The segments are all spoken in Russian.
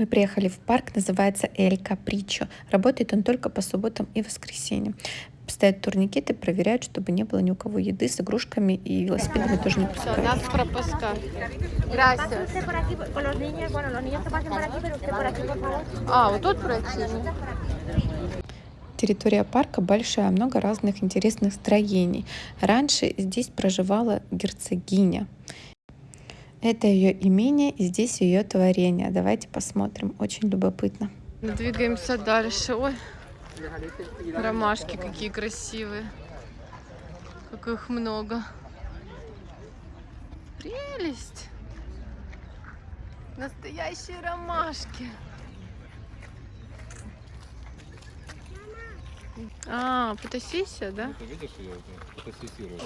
Мы приехали в парк, называется Эль Капричо. Работает он только по субботам и воскресеньям. Стоят турникеты, проверяют, чтобы не было ни у кого еды с игрушками и велосипедами тоже не пускают. Нас favor. А, вот тут пройти? Территория парка большая, много разных интересных строений. Раньше здесь проживала герцогиня. Это ее имение и здесь ее творение. Давайте посмотрим. Очень любопытно. Двигаемся дальше. Ой, ромашки какие красивые. Как их много. Прелесть. Настоящие ромашки. А, фотосессия, да? Ты видишь ее? Фотосессирует.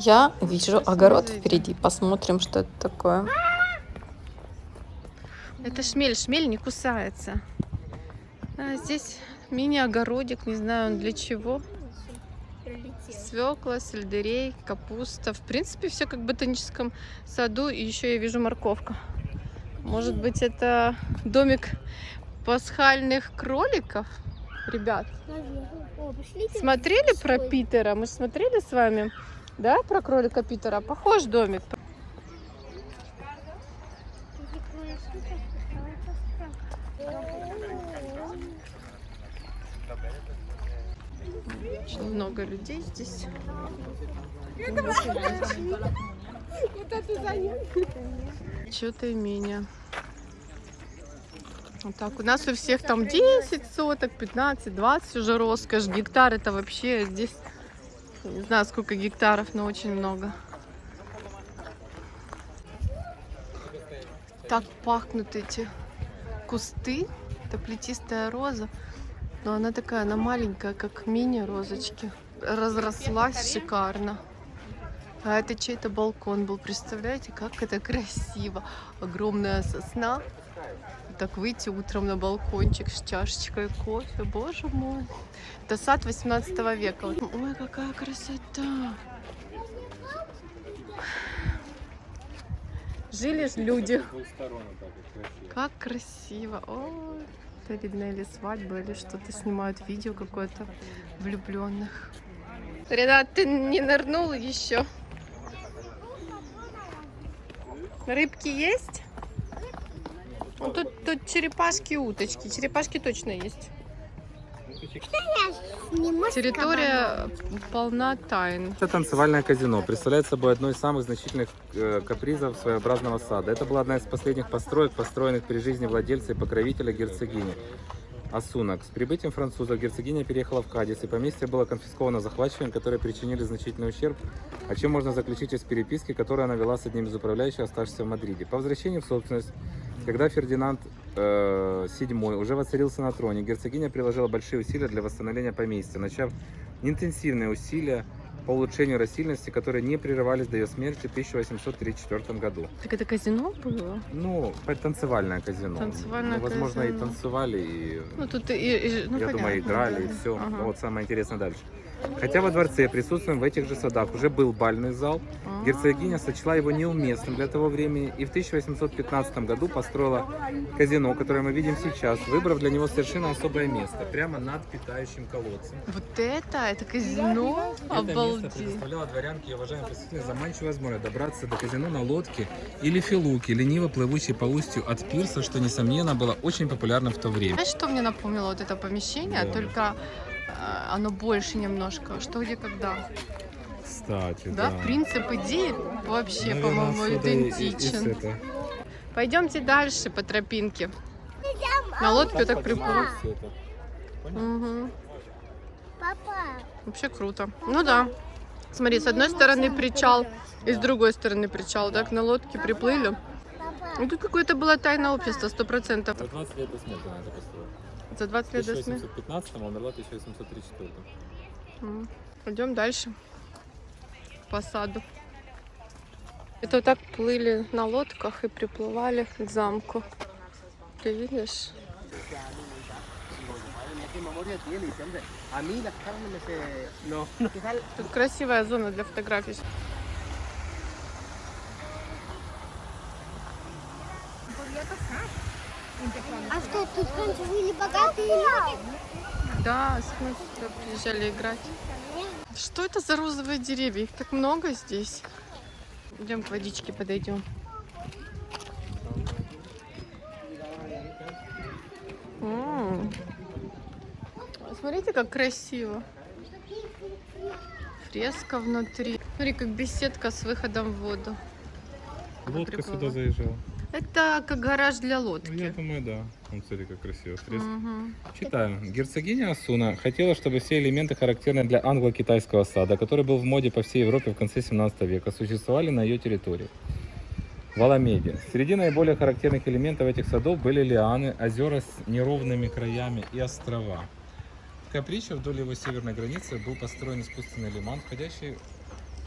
Я вижу огород впереди. Посмотрим, что это такое. Это шмель. Шмель не кусается. А здесь мини-огородик. Не знаю, он для чего. Свекла, сельдерей, капуста. В принципе, все как в ботаническом саду. И еще я вижу морковка. Может быть, это домик пасхальных кроликов? Ребят, смотрели про Питера? Мы же смотрели с вами, да, про кролика Питера? Похож домик. Очень много людей здесь. Что-то имение. Вот так. У нас у всех там 10 соток, 15, 20 уже роскошь. Гектар это вообще здесь, не знаю сколько гектаров, но очень много. Так пахнут эти кусты. Это плетистая роза. Но она такая, она маленькая, как мини-розочки. Разрослась шикарно. А это чей-то балкон был. Представляете, как это красиво. Огромная сосна. Так выйти утром на балкончик с чашечкой кофе. Боже мой. Это сад 18 века. Ой, какая красота. Жили ж люди. Как красиво. Ой, это видно или свадьба, или что-то снимают видео какое-то влюбленных. Ренат, ты не нырнул еще? Рыбки есть? Ну, тут, тут черепашки и уточки. Черепашки точно есть. Территория полна тайн. Это танцевальное казино. Представляет собой одно из самых значительных э, капризов своеобразного сада. Это была одна из последних построек, построенных при жизни владельца и покровителя герцогини. Асунок. С прибытием французов герцогиня переехала в Кадис, и поместье было конфисковано захватчиками, которые причинили значительный ущерб, о чем можно заключить из переписки, которую она вела с одним из управляющих, оставшихся в Мадриде. По возвращении в собственность, когда Фердинанд э, VII уже воцарился на троне, герцогиня приложила большие усилия для восстановления поместья, начав интенсивные усилия по улучшению растительности, которые не прерывались до ее смерти в 1834 году. Так это казино было? Ну, танцевальное казино. Танцевальное ну, возможно, и казино. танцевали, и, Ну, тут и, и- ну, я думаю, понятно, играли, да. и все. Ага. Вот самое интересное дальше. Хотя во дворце, присутствуем в этих же садах, уже был бальный зал, А. герцогиня сочла его неуместным для того времени и в 1815 году построила казино, которое мы видим сейчас, выбрав для него совершенно особое место, прямо над питающим колодцем. Вот это, это казино? Это место Обалдеть. предоставляло дворянке и уважаемым посетителям заманчивую возможность добраться до казино на лодке или филуке, лениво плывущей по устью от пирса, что, несомненно, было очень популярно в то время. Знаешь, что мне напомнило вот это помещение? Да. Только оно больше немножко. Что, где, когда. Кстати, Да, принцип идеи вообще, по-моему, идентичен. Пойдемте дальше по тропинке. На лодке так приплыл. Мгм. Папа, Вообще круто. Ну да. Смотри, с одной стороны причал, и с другой стороны причал. Так на лодке приплыли. папа. Ну тут какое-то было тайное общество, сто процентов. За 20 лет до смерти она это построила. За 20 В лет до смерти. 1815 а умерла в 1834. Пойдем дальше по саду. Это вот так плыли на лодках и приплывали к замку. Ты видишь? Тут красивая зона для фотографий. Entre Мама, тут раньше были богатые люди. Да, мы сюда приезжали играть. Что это за розовые деревья? Их так много здесь. Идем к водичке подойдем. М. Смотрите, как красиво. Фреска внутри. Смотри, как беседка с выходом в воду. Лодка сюда заезжала. Это как гараж для Ну, Я лодки. думаю, да. Вон, смотри, как красиво. Фреска. Мгм. Читаю. Герцогиня Асуна хотела, чтобы все элементы, характерные для англо-китайского сада, который был в моде по всей Европе в конце 17 века, существовали на ее территории. В Аламеде. Среди наиболее характерных элементов этих садов были лианы, озера с неровными краями и острова. В Каприче вдоль его северной границы был построен искусственный лиман, входящий,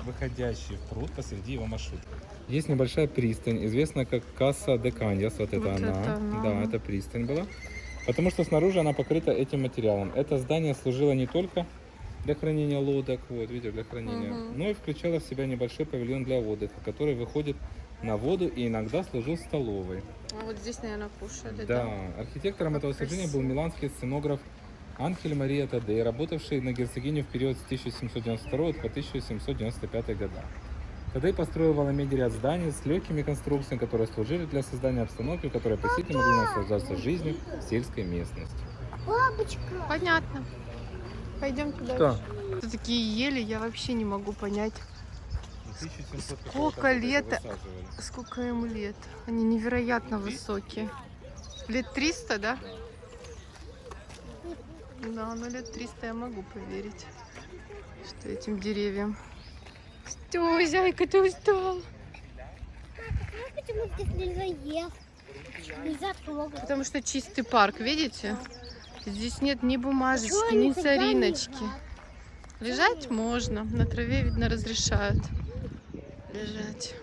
выходящий в пруд посреди его маршрута. Есть небольшая пристань, известная как Касса де Каньяс, вот это Вот она. это она. Да, это пристань была. Потому что снаружи она покрыта этим материалом. Это здание служило не только для хранения лодок, вот, видите, для хранения, Мгм. но и включало в себя небольшой павильон для отдыха, который выходит на воду и иногда служил столовой. А вот здесь, наверное, кушали, Да, да? архитектором этого сооружения был Красиво. миланский сценограф Анхель Мария Тадей, работавший на герцогиню в период с 1792 по 1795 года. Тадей построил в Аламеде ряд зданий с легкими конструкциями, которые служили для создания обстановки, в которой посетители могли наслаждаться жизнью в сельской местности. Бабочка. Понятно. Пойдемте дальше. Что? Это такие ели, я вообще не могу понять, Сколько лет? сколько им лет. Они невероятно высокие. Лет 300, да? Да, ну лет 300 я могу поверить, что этим деревьям. Что, зайка, ты устал? Знаешь, почему здесь нельзя есть? Нельзя трогать. Потому что чистый парк, видите? Здесь нет ни бумажечки, ни сориночки. лежат? Лежать можно. На траве, видно, разрешают лежать.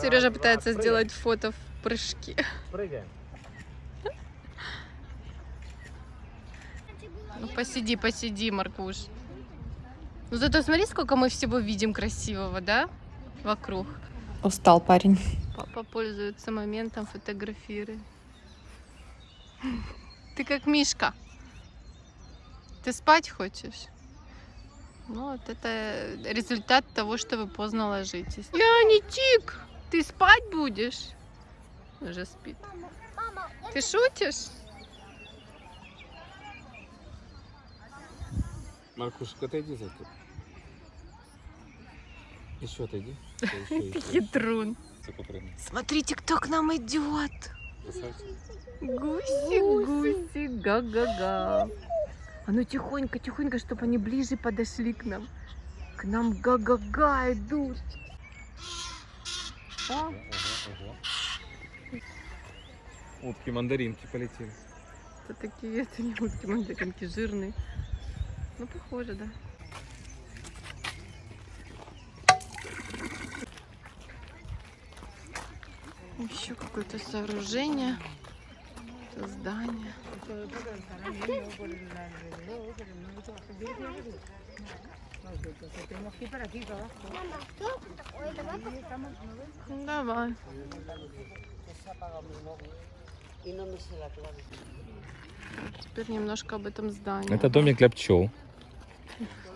Сережа пытается сделать фото в прыжке. Прыгаем. Ну посиди, посиди, Маркуш. Ну зато смотри, сколько мы всего видим красивого, да? Вокруг. Устал парень. Папа пользуется моментом, фотографирует. Ты как Мишка. Ты спать хочешь? Ну, вот это результат того, что вы поздно ложитесь. Яничик, ты спать будешь? Уже спит. Ты шутишь? Маркушка, отойди за тут. Еще отойди. Хитрун. Смотрите, кто к нам идет. Гуси, гуси, га-га-га. А ну тихонько, тихонько, чтобы они ближе подошли к нам. К нам га-га-га идут. О, Ага, ага. Утки, мандаринки полетели. это такие, это не утки, мандаринки жирные. Ну, похоже, да. Еще какое-то сооружение. Это здание. Давай. Теперь немножко об этом здании. Это домик для пчел.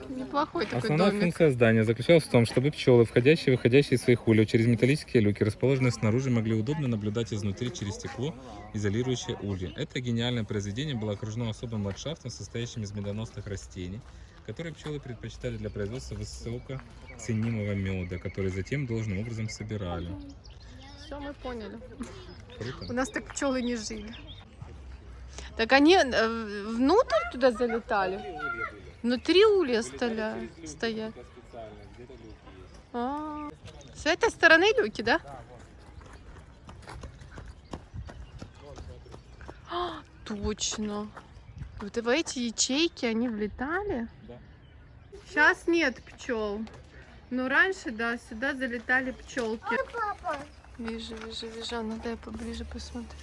Неплохой такой Основная домик. функция здания заключалась в том, чтобы пчелы, входящие и выходящие из своих ульев через металлические люки, расположенные снаружи, могли удобно наблюдать изнутри через стекло, изолирующее ульи. Это гениальное произведение было окружено особым ландшафтом, состоящим из медоносных растений, которые пчелы предпочитали для производства высоко ценимого меда, который затем должным образом собирали. Все, мы поняли. У Круто. нас так пчелы не жили. Так они э, внутрь туда залетали? Внутри улья столя- стоят. А, С этой стороны люки, да? А, точно. Вот и в эти ячейки они влетали? Да. Сейчас нет пчел. Но раньше, да, сюда залетали пчелки. Вижу, вижу, вижу. А, Надо я поближе посмотрю.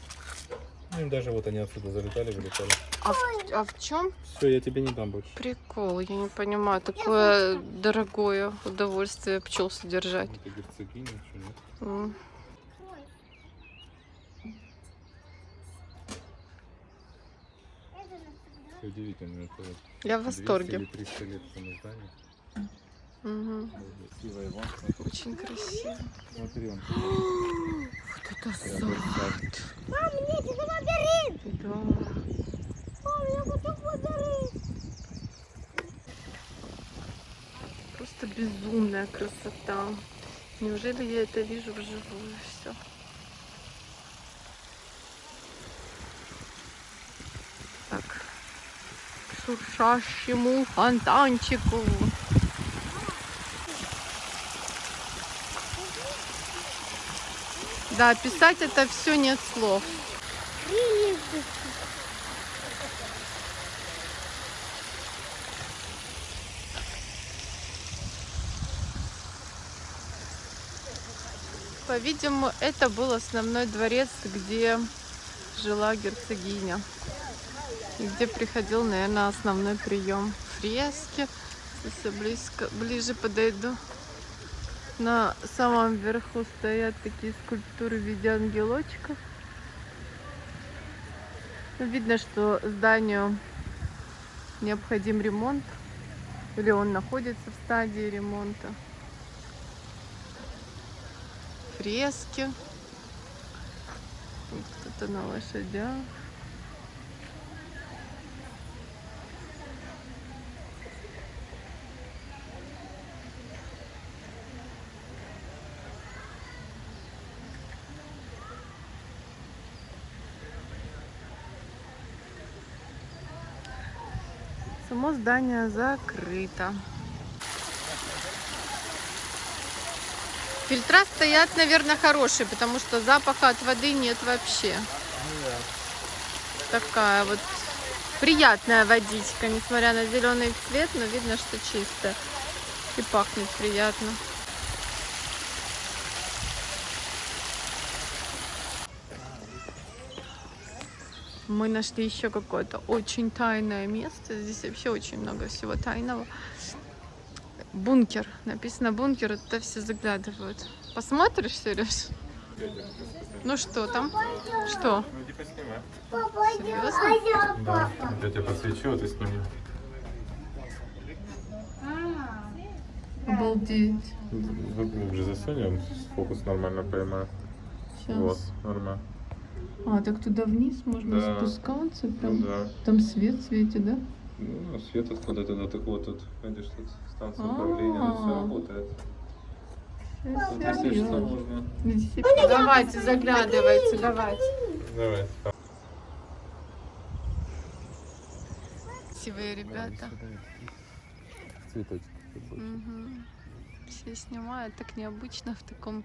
Ну, даже вот они отсюда залетали, вылетали. А в, а в чем Все, я тебе не дам больше. прикол? Я не понимаю. Такое дорогое удовольствие пчел содержать. Это герцогиня, что нет? Все удивительно. Это вот Я в 200 восторге. или 300 лет. Красивая вон. Очень красиво. Смотри, он Вот это сад. версаль. Да. Безумная красота. Неужели я это вижу вживую все? Так, к шуршащему фонтанчику. Да, писать это все нет слов. По-видимому, это был основной дворец, где жила герцогиня. И где приходил, наверное, основной прием. Фрески. Если близко, ближе подойду. На самом верху стоят такие скульптуры в виде ангелочков. Видно, что зданию необходим ремонт. Или он находится в стадии ремонта. Фрески. Кто-то на лошадях. Само здание закрыто. Фильтра стоят, наверное, хорошие, потому что запаха от воды нет вообще. Такая вот приятная водичка, несмотря на зеленый цвет, но видно, что чистая. И пахнет приятно. Мы нашли еще какое-то очень тайное место. Здесь вообще очень много всего тайного. Бункер. Написано бункер, это все заглядывают. Посмотришь, Сереж? Ну что там? Что? Ну. Серьезно? Да. Я тебе подсвечу, а ты сними. Обалдеть. Вот глубже засунь, он фокус нормально поймает. Сейчас. Вот, нормально. А, так туда вниз можно Да. спускаться? Ну Прям да. там свет светит, да? Ну, свет откуда-то до такого тут, видишь, тут станция А. управления, тут все работает. Тут, если что, можно. Давайте, заглядывайте, давайте. Давай. Красивые ребята. Цветочек. Все снимают так необычно в таком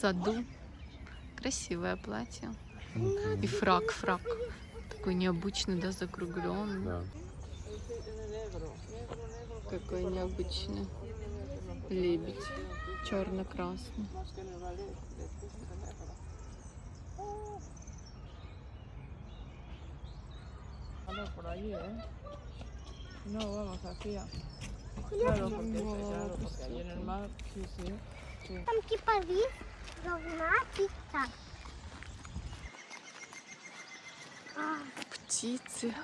саду. Красивое платье. И фрак, фрак. Такой необычный, да, закругленный. Да. Какой необычный лебедь. Черно-красный. por allí, ¿eh? No vamos hacia. Claro, porque, claro, porque ahí en el mar, sí, sí. sí. Там типа вид должна пицца. Птицы.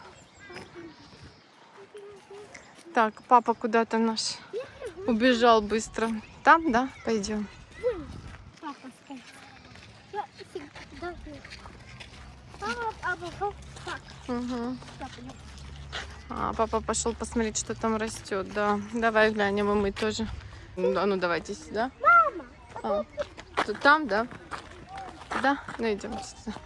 Так, папа куда-то наш убежал быстро. Там, да? Пойдем. Угу. А, папа пошел посмотреть, что там растет. Да, давай глянем, и мы тоже. Ну, А ну давайте сюда. Мама! А, там, да? Да, ну идем сюда.